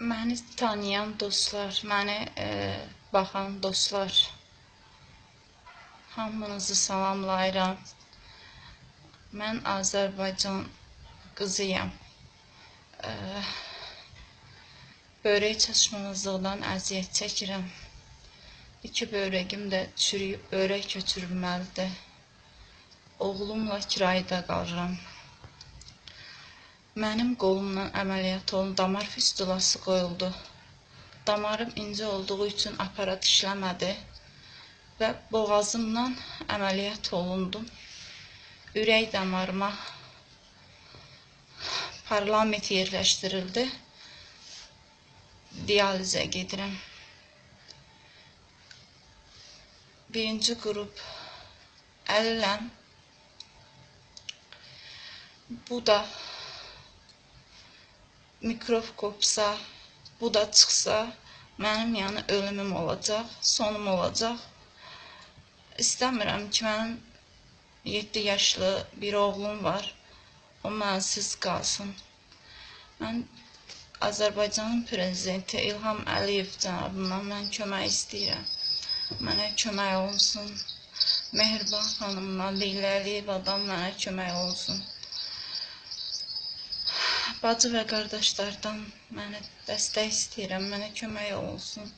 Məni tanıyan dostlar, məni e, baxan dostlar, hamınızı salamlayıram. Mən Azərbaycan qızıyam. E, böyrək çatışmazlıqdan əziyyət çəkirəm. İki böyrəgim də çürüyüb, böyrək götürülməlidir. Oğlumla kirayədə qalıram. Mənim qolumdan əməliyyat olundu, damar fistulası qoyuldu. Damarım incə olduğu üçün aparat işləmədi və boğazımdan əməliyyat olundum. Ürək damarıma parlament yerləşdirildi. Dializə gedirəm. Birinci qrup əliləm. Bu da mikrob kopsa, bu da çıxsa, mənim yəni ölümüm olacaq, sonum olacaq. İstəmirəm ki, mənim 7 yaşlı bir oğlum var. O mənsiz qalsın. Mən Azərbaycanın prezidenti İlham Əliyev cənabından mən kömək istəyirəm. Mənə kömək olsun. Mehriban xanımdan, Leyla Əliyevadan mənə kömək olsun. Bacı və qardaşlardan mənə dəstək istəyirəm, mənə kömək olsun.